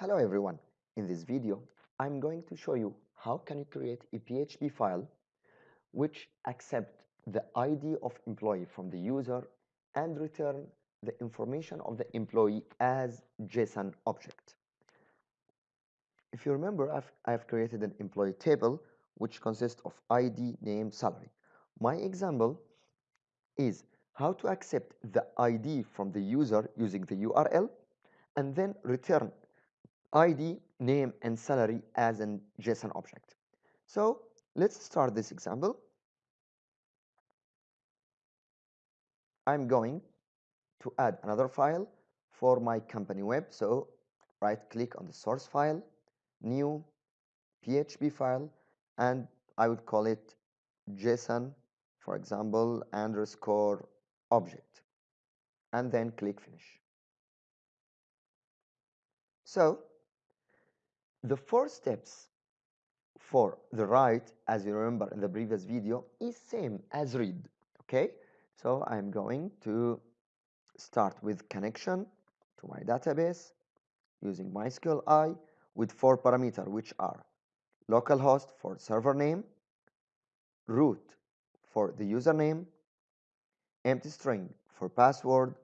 Hello everyone. In this video, I'm going to show you how can you create a PHP file which accept the ID of employee from the user and return the information of the employee as JSON object. If you remember, I've, I've created an employee table which consists of ID, name, salary. My example is how to accept the ID from the user using the URL and then return ID, name, and salary as an JSON object. So let's start this example. I'm going to add another file for my company web. So right click on the source file, new PHP file, and I would call it JSON, for example, underscore object, and then click finish. So the four steps for the write, as you remember in the previous video, is same as read, okay? So I'm going to start with connection to my database using MySQLi with four parameters, which are localhost for server name, root for the username, empty string for password,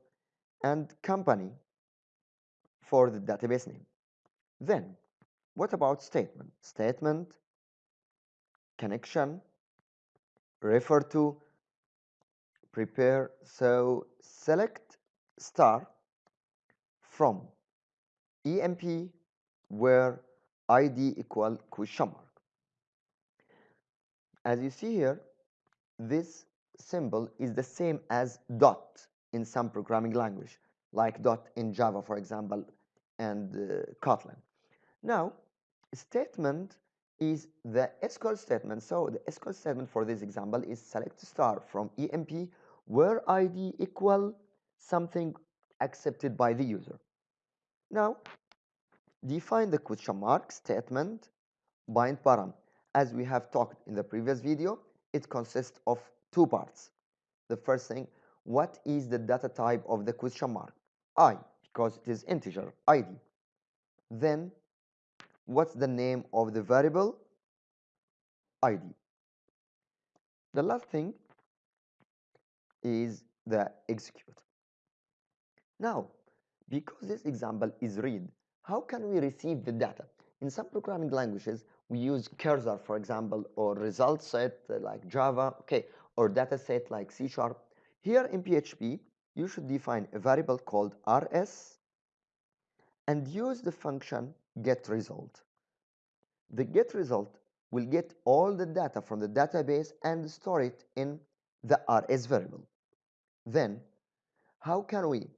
and company for the database name. Then what about statement? Statement, connection, refer to, prepare. So select star from EMP where ID equal question mark. As you see here, this symbol is the same as dot in some programming language, like dot in Java, for example, and uh, Kotlin. Now, statement is the SQL statement. So the SQL statement for this example is select star from EMP where ID equal something accepted by the user. Now, define the question mark statement bind param. As we have talked in the previous video, it consists of two parts. The first thing, what is the data type of the question mark? I, because it is integer, ID. Then what's the name of the variable? Id the last thing is the execute. Now because this example is read how can we receive the data? In some programming languages we use cursor for example or result set uh, like java okay or data set like c sharp. Here in php you should define a variable called rs and use the function get result. The get result will get all the data from the database and store it in the rs variable. Then, how can we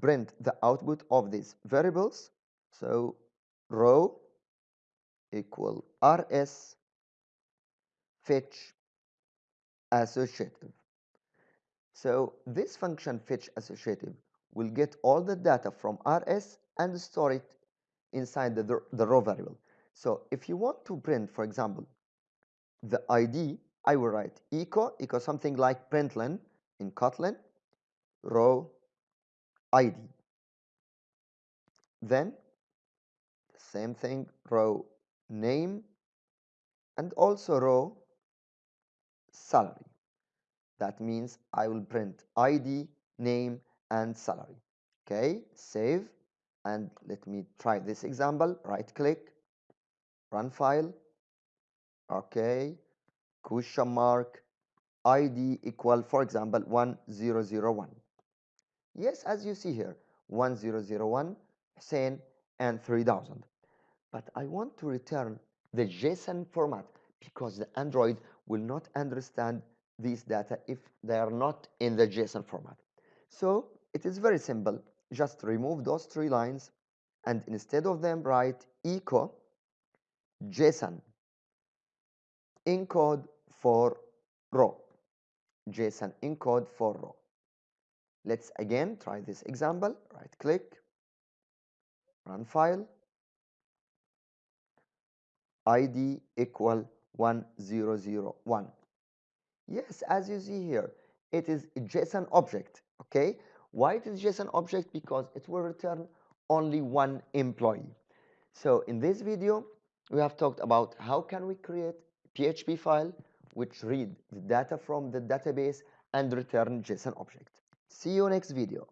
print the output of these variables? So, row equal rs fetch associative. So, this function fetch associative will get all the data from rs and store it inside the, the row variable. So if you want to print, for example, the ID, I will write echo, echo something like println in Kotlin, row ID. Then same thing, row name, and also row salary. That means I will print ID, name, and salary. Okay, save and let me try this example. Right click run file. Okay. Question mark. Id equal for example 1001 yes as you see here 1001 Hussein and 3000 but I want to return the JSON format because the Android will not understand these data if they are not in the JSON format. So it is very simple just remove those three lines and instead of them write echo JSON. Encode for row. JSON encode for row. Let's again try this example. Right click run file. Id equal 1001 yes as you see here it is a JSON object okay why it is JSON object? Because it will return only one employee. So in this video, we have talked about how can we create PHP file which read the data from the database and return JSON object. See you next video.